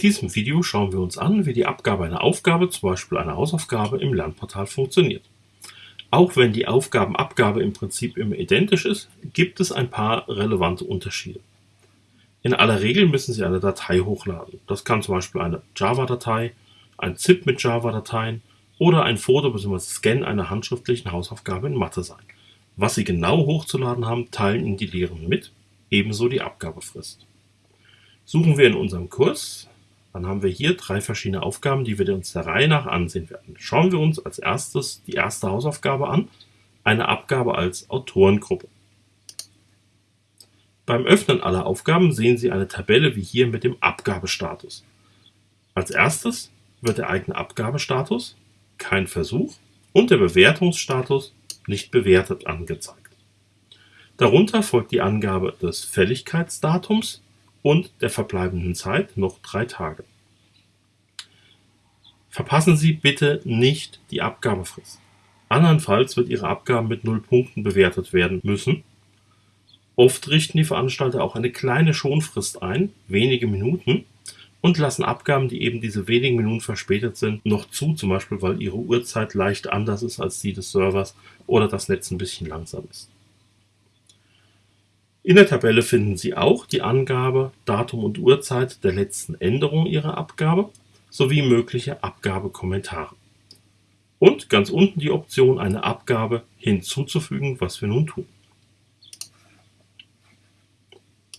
diesem Video schauen wir uns an, wie die Abgabe einer Aufgabe, zum Beispiel einer Hausaufgabe, im Lernportal funktioniert. Auch wenn die Aufgabenabgabe im Prinzip immer identisch ist, gibt es ein paar relevante Unterschiede. In aller Regel müssen Sie eine Datei hochladen. Das kann zum Beispiel eine Java-Datei, ein ZIP mit Java-Dateien oder ein Foto bzw. Scan einer handschriftlichen Hausaufgabe in Mathe sein. Was Sie genau hochzuladen haben, teilen Ihnen die Lehrenden mit, ebenso die Abgabefrist. Suchen wir in unserem Kurs dann haben wir hier drei verschiedene Aufgaben, die wir uns der Reihe nach ansehen werden. Schauen wir uns als erstes die erste Hausaufgabe an, eine Abgabe als Autorengruppe. Beim Öffnen aller Aufgaben sehen Sie eine Tabelle wie hier mit dem Abgabestatus. Als erstes wird der eigene Abgabestatus, kein Versuch und der Bewertungsstatus nicht bewertet angezeigt. Darunter folgt die Angabe des Fälligkeitsdatums und der verbleibenden Zeit noch drei Tage. Verpassen Sie bitte nicht die Abgabefrist. Andernfalls wird Ihre Abgabe mit null Punkten bewertet werden müssen. Oft richten die Veranstalter auch eine kleine Schonfrist ein, wenige Minuten, und lassen Abgaben, die eben diese wenigen Minuten verspätet sind, noch zu, zum Beispiel weil ihre Uhrzeit leicht anders ist als die des Servers oder das Netz ein bisschen langsam ist. In der Tabelle finden Sie auch die Angabe Datum und Uhrzeit der letzten Änderung Ihrer Abgabe sowie mögliche Abgabekommentare. Und ganz unten die Option, eine Abgabe hinzuzufügen, was wir nun tun.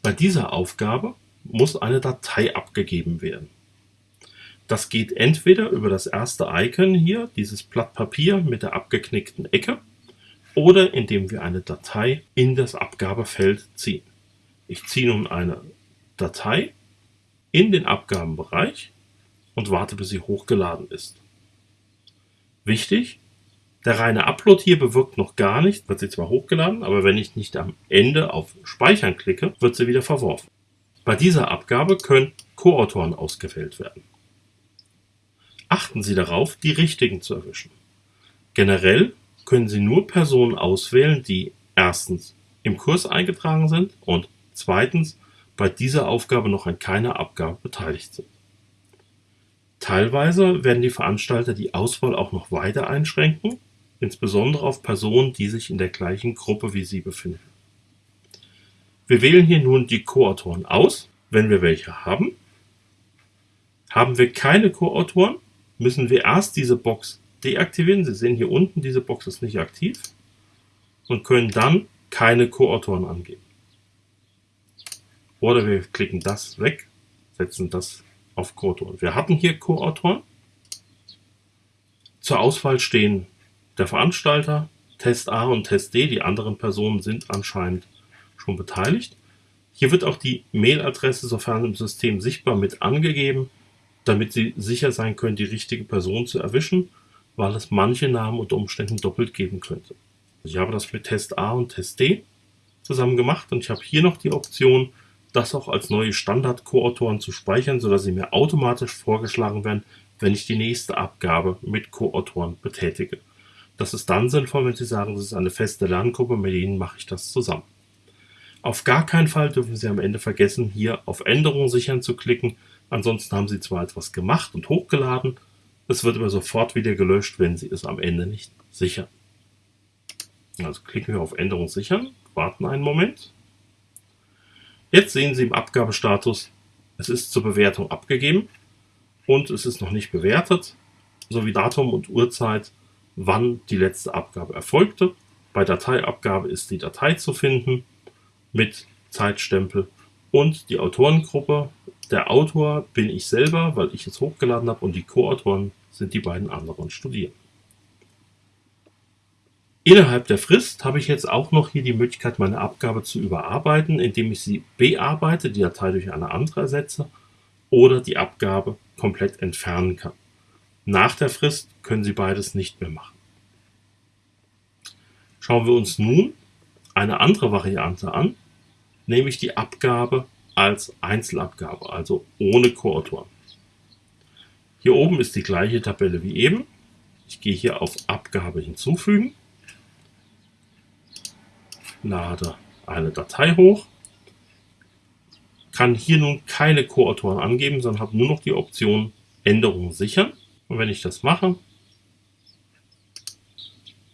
Bei dieser Aufgabe muss eine Datei abgegeben werden. Das geht entweder über das erste Icon hier, dieses Blatt Papier mit der abgeknickten Ecke, oder indem wir eine Datei in das Abgabefeld ziehen. Ich ziehe nun eine Datei in den Abgabenbereich und warte, bis sie hochgeladen ist. Wichtig, der reine Upload hier bewirkt noch gar nichts, wird sie zwar hochgeladen, aber wenn ich nicht am Ende auf Speichern klicke, wird sie wieder verworfen. Bei dieser Abgabe können Co-Autoren ausgewählt werden. Achten Sie darauf, die richtigen zu erwischen. Generell können Sie nur Personen auswählen, die erstens im Kurs eingetragen sind und zweitens bei dieser Aufgabe noch an keiner Abgabe beteiligt sind. Teilweise werden die Veranstalter die Auswahl auch noch weiter einschränken, insbesondere auf Personen, die sich in der gleichen Gruppe wie Sie befinden. Wir wählen hier nun die Co-Autoren aus, wenn wir welche haben. Haben wir keine Co-Autoren, müssen wir erst diese Box deaktivieren. Sie sehen hier unten, diese Box ist nicht aktiv und können dann keine Co-Autoren angeben. Oder wir klicken das weg, setzen das auf Co-Autoren. Wir hatten hier Co-Autoren. Zur Auswahl stehen der Veranstalter, Test A und Test D. Die anderen Personen sind anscheinend schon beteiligt. Hier wird auch die Mailadresse, sofern im System sichtbar, mit angegeben, damit Sie sicher sein können, die richtige Person zu erwischen weil es manche Namen unter Umständen doppelt geben könnte. Ich habe das mit Test A und Test D zusammen gemacht und ich habe hier noch die Option, das auch als neue Standard-Co-Autoren zu speichern, sodass sie mir automatisch vorgeschlagen werden, wenn ich die nächste Abgabe mit Co-Autoren betätige. Das ist dann sinnvoll, wenn Sie sagen, das ist eine feste Lerngruppe, mit denen mache ich das zusammen. Auf gar keinen Fall dürfen Sie am Ende vergessen, hier auf Änderungen sichern zu klicken. Ansonsten haben Sie zwar etwas gemacht und hochgeladen, es wird aber sofort wieder gelöscht, wenn Sie es am Ende nicht sichern. Also klicken wir auf Änderung sichern, warten einen Moment. Jetzt sehen Sie im Abgabestatus, es ist zur Bewertung abgegeben und es ist noch nicht bewertet, sowie Datum und Uhrzeit, wann die letzte Abgabe erfolgte. Bei Dateiabgabe ist die Datei zu finden mit Zeitstempel und die Autorengruppe. Der Autor bin ich selber, weil ich es hochgeladen habe und die Co-Autoren sind die beiden anderen Studierenden. Innerhalb der Frist habe ich jetzt auch noch hier die Möglichkeit, meine Abgabe zu überarbeiten, indem ich sie bearbeite, die Datei durch eine andere ersetze oder die Abgabe komplett entfernen kann. Nach der Frist können Sie beides nicht mehr machen. Schauen wir uns nun eine andere Variante an, nämlich die Abgabe als Einzelabgabe, also ohne Koautoren. Hier oben ist die gleiche Tabelle wie eben. Ich gehe hier auf Abgabe hinzufügen, lade eine Datei hoch, kann hier nun keine Co-Autoren angeben, sondern habe nur noch die Option Änderungen sichern. Und wenn ich das mache,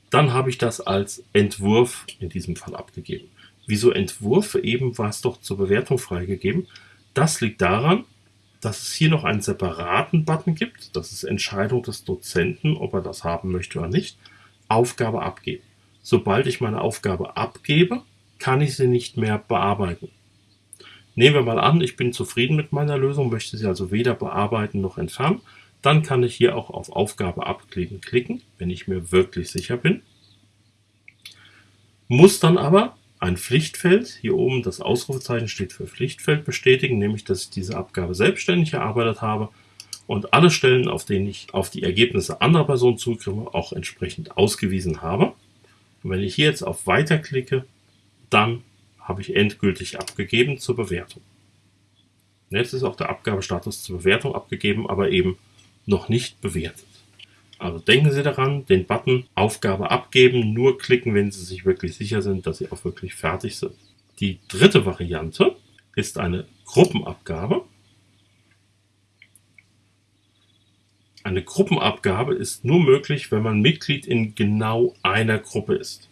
dann habe ich das als Entwurf in diesem Fall abgegeben. Wieso Entwurf? Eben war es doch zur Bewertung freigegeben. Das liegt daran, dass es hier noch einen separaten Button gibt. Das ist Entscheidung des Dozenten, ob er das haben möchte oder nicht. Aufgabe abgeben. Sobald ich meine Aufgabe abgebe, kann ich sie nicht mehr bearbeiten. Nehmen wir mal an, ich bin zufrieden mit meiner Lösung, möchte sie also weder bearbeiten noch entfernen. Dann kann ich hier auch auf Aufgabe abkleben klicken, wenn ich mir wirklich sicher bin. Muss dann aber ein Pflichtfeld, hier oben das Ausrufezeichen steht für Pflichtfeld bestätigen, nämlich dass ich diese Abgabe selbstständig erarbeitet habe und alle Stellen, auf denen ich auf die Ergebnisse anderer Personen zugreife, auch entsprechend ausgewiesen habe. Und wenn ich hier jetzt auf Weiter klicke, dann habe ich endgültig abgegeben zur Bewertung. Jetzt ist auch der Abgabestatus zur Bewertung abgegeben, aber eben noch nicht bewertet. Also denken Sie daran, den Button Aufgabe abgeben, nur klicken, wenn Sie sich wirklich sicher sind, dass Sie auch wirklich fertig sind. Die dritte Variante ist eine Gruppenabgabe. Eine Gruppenabgabe ist nur möglich, wenn man Mitglied in genau einer Gruppe ist.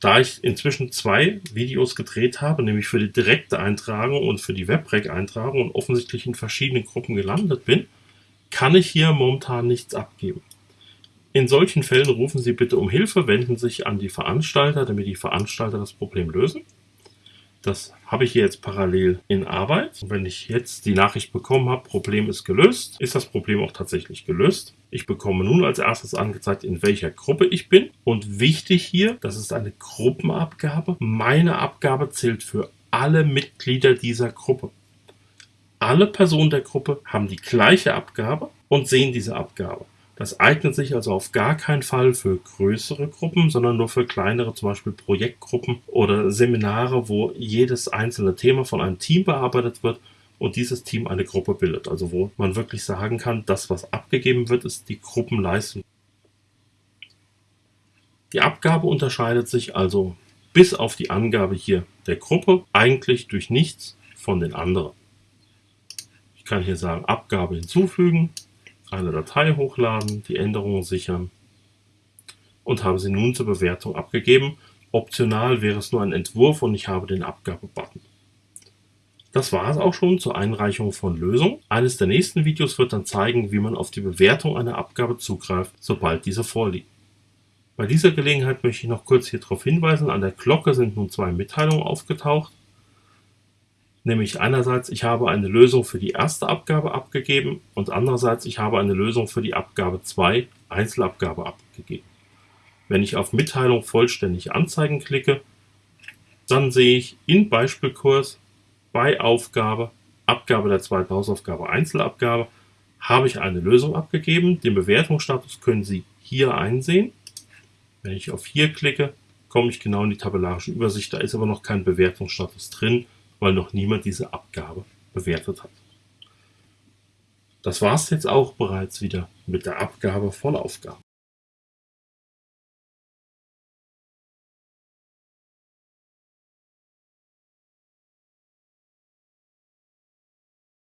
Da ich inzwischen zwei Videos gedreht habe, nämlich für die direkte Eintragung und für die Webrec-Eintragung und offensichtlich in verschiedenen Gruppen gelandet bin, kann ich hier momentan nichts abgeben. In solchen Fällen rufen Sie bitte um Hilfe, wenden sich an die Veranstalter, damit die Veranstalter das Problem lösen. Das habe ich hier jetzt parallel in Arbeit. Und wenn ich jetzt die Nachricht bekommen habe, Problem ist gelöst, ist das Problem auch tatsächlich gelöst. Ich bekomme nun als erstes angezeigt, in welcher Gruppe ich bin. Und wichtig hier, das ist eine Gruppenabgabe. Meine Abgabe zählt für alle Mitglieder dieser Gruppe. Alle Personen der Gruppe haben die gleiche Abgabe und sehen diese Abgabe. Das eignet sich also auf gar keinen Fall für größere Gruppen, sondern nur für kleinere, zum Beispiel Projektgruppen oder Seminare, wo jedes einzelne Thema von einem Team bearbeitet wird und dieses Team eine Gruppe bildet. Also wo man wirklich sagen kann, das, was abgegeben wird, ist die Gruppenleistung. Die Abgabe unterscheidet sich also bis auf die Angabe hier der Gruppe eigentlich durch nichts von den anderen kann hier sagen Abgabe hinzufügen, eine Datei hochladen, die Änderungen sichern und habe sie nun zur Bewertung abgegeben. Optional wäre es nur ein Entwurf und ich habe den Abgabe-Button. Das war es auch schon zur Einreichung von Lösungen. Eines der nächsten Videos wird dann zeigen, wie man auf die Bewertung einer Abgabe zugreift, sobald diese vorliegt. Bei dieser Gelegenheit möchte ich noch kurz hier darauf hinweisen, an der Glocke sind nun zwei Mitteilungen aufgetaucht. Nämlich einerseits, ich habe eine Lösung für die erste Abgabe abgegeben und andererseits, ich habe eine Lösung für die Abgabe 2 Einzelabgabe abgegeben. Wenn ich auf Mitteilung vollständig anzeigen klicke, dann sehe ich in Beispielkurs bei Aufgabe, Abgabe der zweiten Hausaufgabe Einzelabgabe, habe ich eine Lösung abgegeben. Den Bewertungsstatus können Sie hier einsehen. Wenn ich auf hier klicke, komme ich genau in die tabellarische Übersicht. Da ist aber noch kein Bewertungsstatus drin weil noch niemand diese Abgabe bewertet hat. Das war es jetzt auch bereits wieder mit der Abgabe von Aufgaben.